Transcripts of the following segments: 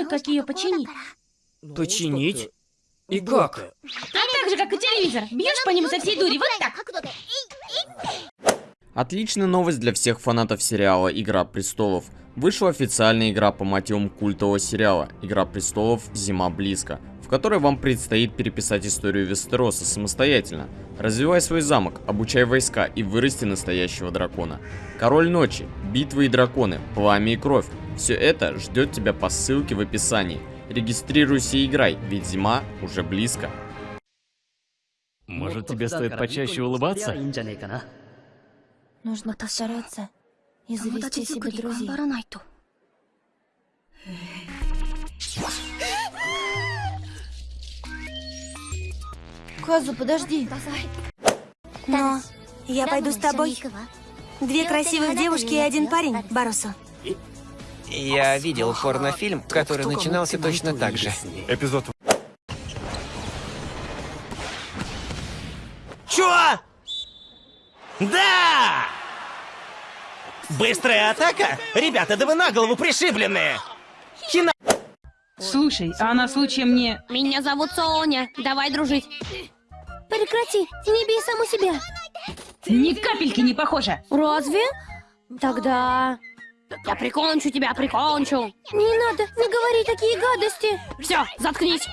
знаю, как ее починить. Починить? И как? А так же, как и телевизор. Бьешь по нему со всей дури, вот так. Отличная новость для всех фанатов сериала «Игра престолов». Вышла официальная игра по мотивам культового сериала «Игра престолов. Зима близко», в которой вам предстоит переписать историю Вестероса самостоятельно. Развивай свой замок, обучай войска и вырасти настоящего дракона. Король ночи, битвы и драконы, пламя и кровь. Все это ждет тебя по ссылке в описании. Регистрируйся и играй, ведь зима уже близко. Может, тебе стоит почаще улыбаться? Нужно постараться и завести себе друзей. Казу, подожди. Но я пойду с тобой. Две красивых девушки и один парень, Барусу. Я видел порнофильм, который начинался точно так же. Эпизод Чё? Да! Быстрая атака? Ребята, да вы на голову пришибленные! Хина... Слушай, а на случаем не... Меня зовут Соня. Давай дружить. Прекрати, не бей саму себя. Ни капельки не похоже. Разве? Тогда... Я прикончу тебя, прикончу. Не надо, не говори такие гадости. Все, заткнись.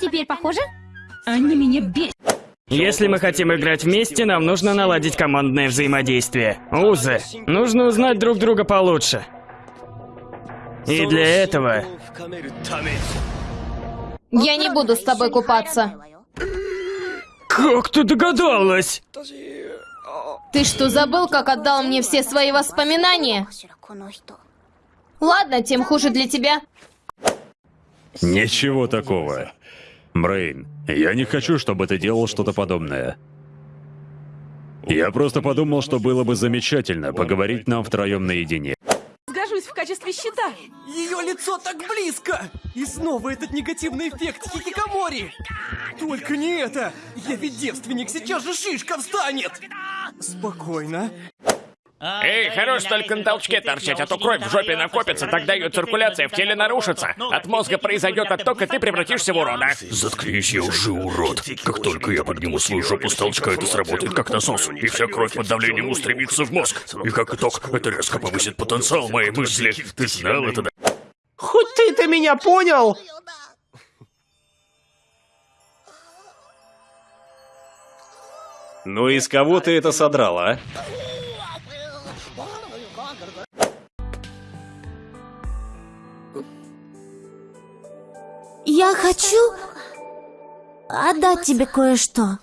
Теперь похоже? Они меня бесят. Если мы хотим играть вместе, нам нужно наладить командное взаимодействие. Узы. Нужно узнать друг друга получше. И для этого... Я не буду с тобой купаться. Как ты догадалась? Ты что, забыл, как отдал мне все свои воспоминания? Ладно, тем хуже для тебя. Ничего такого. Брейн, я не хочу, чтобы ты делал что-то подобное. Я просто подумал, что было бы замечательно поговорить нам втроем наедине. Сгожусь в качестве щита. Ее лицо так близко. И снова этот негативный эффект хикикамори. Только не это. Я ведь девственник, сейчас же шишка встанет. Спокойно. Эй, хорош только на толчке торчать, а то кровь в жопе накопится, тогда ее циркуляция в теле нарушится. От мозга произойдет отток, и ты превратишься в урода. Заткнись, я уже урод. Как только я подниму свою жопу с толчка, это сработает как насос, и вся кровь под давлением устремится в мозг. И как итог, это резко повысит потенциал моей мысли. Ты знал это, да? Хоть ты-то меня понял? Ну и с кого ты это содрал, а? Я хочу отдать тебе кое-что.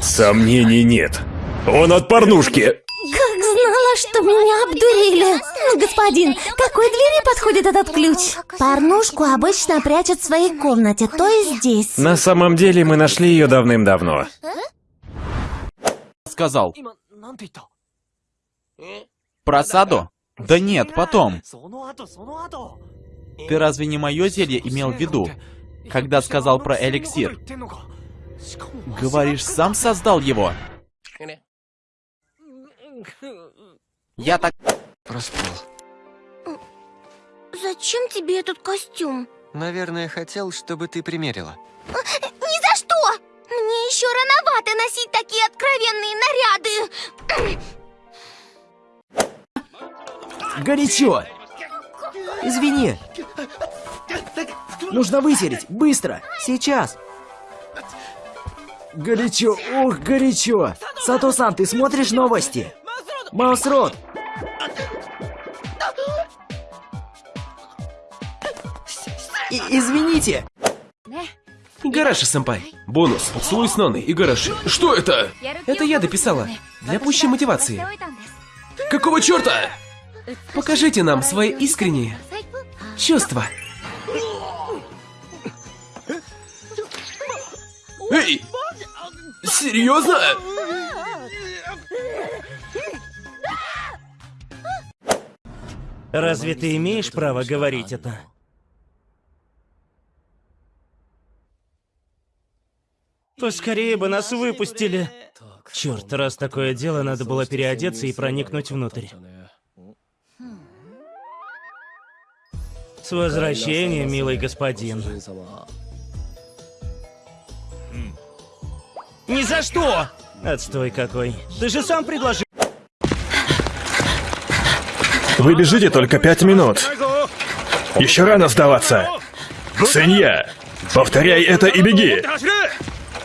Сомнений нет. Он от порнушки. Как знала, что меня обдурили. Ну, господин, какой двери подходит этот ключ? Порнушку обычно прячут в своей комнате, то есть здесь. На самом деле мы нашли ее давным-давно. Сказал. Про саду? Да нет, потом. Ты разве не мое зелье имел в виду, когда сказал про эликсир? Говоришь, сам создал его? Я так... Проспал. Зачем тебе этот костюм? Наверное, хотел, чтобы ты примерила. Что! Мне еще рановато носить такие откровенные наряды. Горячо! Извини. Нужно вытереть. Быстро. Сейчас. Горячо. Ох, горячо. Сато-сан, ты смотришь новости? Маусрот. И извините. Игараши-сэмпай. Бонус. Поцелуй с Ноной. Игараши. Что это? Это я дописала. Для пущей мотивации. Какого черта? Покажите нам свои искренние чувства. Эй! Серьезно? Разве ты имеешь право говорить это? Поскорее бы нас выпустили. Черт, раз такое дело, надо было переодеться и проникнуть внутрь. С возвращением, милый господин. Ни за что! Отстой какой. Ты же сам предложил. Вы бежите только пять минут. Еще рано сдаваться. Свинья! Повторяй это и беги!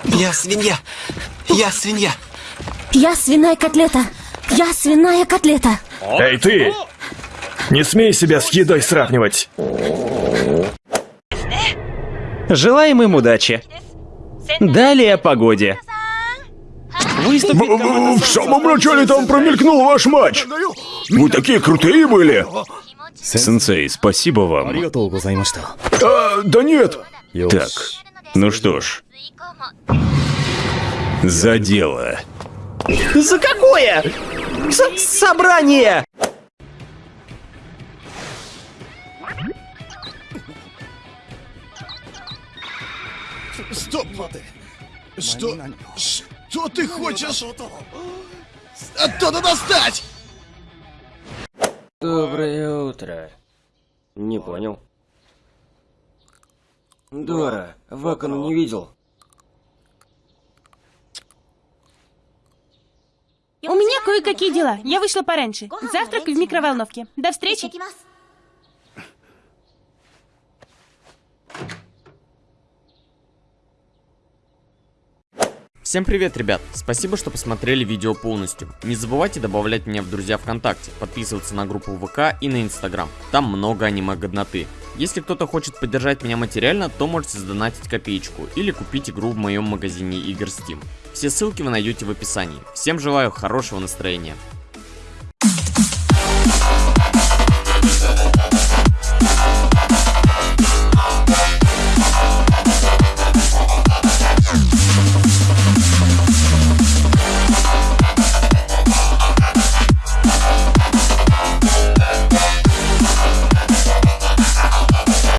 Я свинья! Я свинья! Я свиная котлета. Я свиная котлета. Эй, ты! Не смей себя с едой сравнивать. Желаем им удачи. Далее о погоде. В самом начале там промелькнул ваш матч. Вы такие крутые были. Сенсей, спасибо вам. А, да нет. Так, ну что ж. За дело. За какое? С собрание! Стоп! Что? Что ты хочешь? Оттуда достать! Доброе утро. Не понял. Дора, Вакану не видел. У меня кое-какие дела. Я вышла пораньше. Завтрак в микроволновке. До встречи. Всем привет, ребят! Спасибо, что посмотрели видео полностью. Не забывайте добавлять меня в друзья ВКонтакте, подписываться на группу ВК и на Инстаграм. Там много аниме-годноты. Если кто-то хочет поддержать меня материально, то можете сдонатить копеечку или купить игру в моем магазине игр Steam. Все ссылки вы найдете в описании. Всем желаю хорошего настроения.